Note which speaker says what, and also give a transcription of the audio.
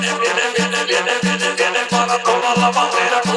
Speaker 1: viene, viene, viene, viene, viene viene para toda la bandera.